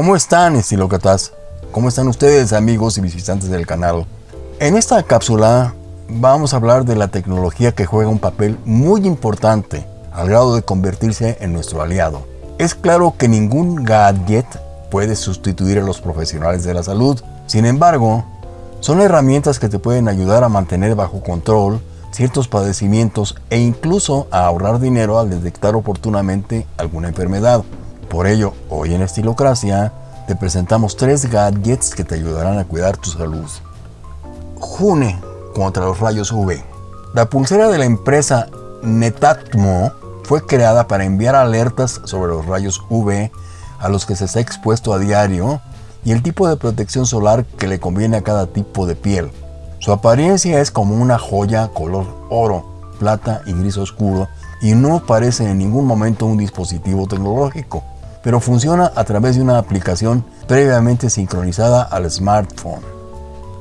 ¿Cómo están, estilócratas? ¿Cómo están ustedes, amigos y visitantes del canal? En esta cápsula vamos a hablar de la tecnología que juega un papel muy importante al grado de convertirse en nuestro aliado. Es claro que ningún gadget puede sustituir a los profesionales de la salud. Sin embargo, son herramientas que te pueden ayudar a mantener bajo control ciertos padecimientos e incluso a ahorrar dinero al detectar oportunamente alguna enfermedad. Por ello, hoy en Estilocracia te presentamos tres gadgets que te ayudarán a cuidar tu salud. June contra los rayos UV. La pulsera de la empresa Netatmo fue creada para enviar alertas sobre los rayos UV a los que se está expuesto a diario y el tipo de protección solar que le conviene a cada tipo de piel. Su apariencia es como una joya color oro, plata y gris oscuro y no parece en ningún momento un dispositivo tecnológico, pero funciona a través de una aplicación previamente sincronizada al smartphone.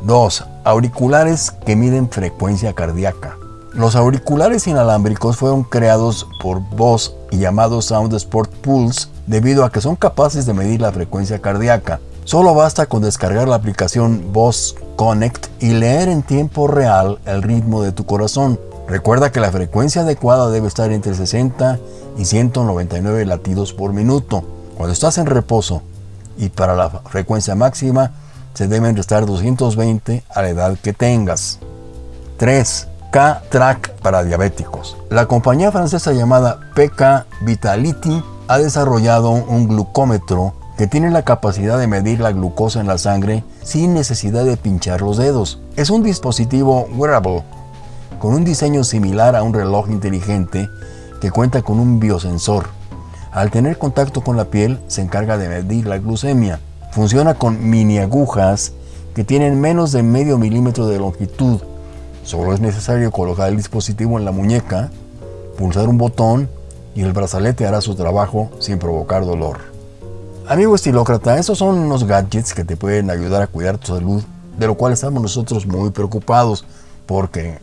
2. Auriculares que miden frecuencia cardíaca. Los auriculares inalámbricos fueron creados por Bose y llamados Sound Sport Pulse debido a que son capaces de medir la frecuencia cardíaca. Solo basta con descargar la aplicación Bose Connect y leer en tiempo real el ritmo de tu corazón. Recuerda que la frecuencia adecuada debe estar entre 60 y 199 latidos por minuto cuando estás en reposo y para la frecuencia máxima se deben restar 220 a la edad que tengas. 3. K-Track para diabéticos. La compañía francesa llamada PK Vitality ha desarrollado un glucómetro que tiene la capacidad de medir la glucosa en la sangre sin necesidad de pinchar los dedos. Es un dispositivo wearable con un diseño similar a un reloj inteligente que cuenta con un biosensor. Al tener contacto con la piel se encarga de medir la glucemia. Funciona con mini agujas que tienen menos de medio milímetro de longitud. Solo es necesario colocar el dispositivo en la muñeca, pulsar un botón y el brazalete hará su trabajo sin provocar dolor. Amigo estilócrata, esos son unos gadgets que te pueden ayudar a cuidar tu salud, de lo cual estamos nosotros muy preocupados, porque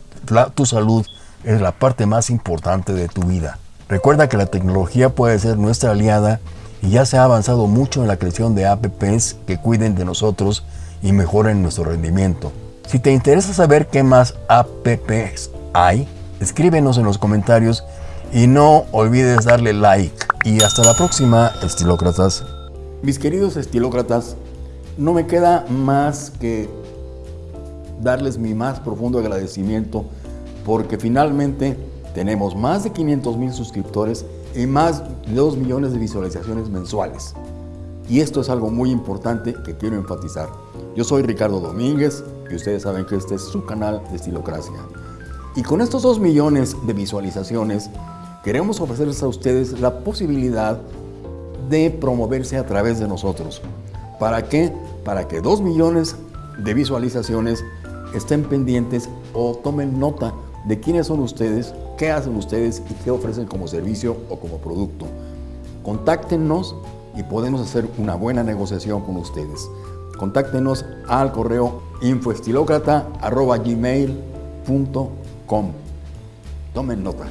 tu salud es la parte más importante de tu vida. Recuerda que la tecnología puede ser nuestra aliada y ya se ha avanzado mucho en la creación de apps que cuiden de nosotros y mejoren nuestro rendimiento. Si te interesa saber qué más apps hay, escríbenos en los comentarios y no olvides darle like. Y hasta la próxima, estilócratas. Mis queridos estilócratas, no me queda más que darles mi más profundo agradecimiento porque finalmente tenemos más de 500 mil suscriptores y más de 2 millones de visualizaciones mensuales. Y esto es algo muy importante que quiero enfatizar. Yo soy Ricardo Domínguez y ustedes saben que este es su canal de Estilocracia. Y con estos 2 millones de visualizaciones, queremos ofrecerles a ustedes la posibilidad de promoverse a través de nosotros. ¿Para qué? Para que 2 millones de visualizaciones estén pendientes o tomen nota de quiénes son ustedes, qué hacen ustedes y qué ofrecen como servicio o como producto. Contáctenos y podemos hacer una buena negociación con ustedes. Contáctenos al correo infoestilocrata.gmail.com Tomen nota.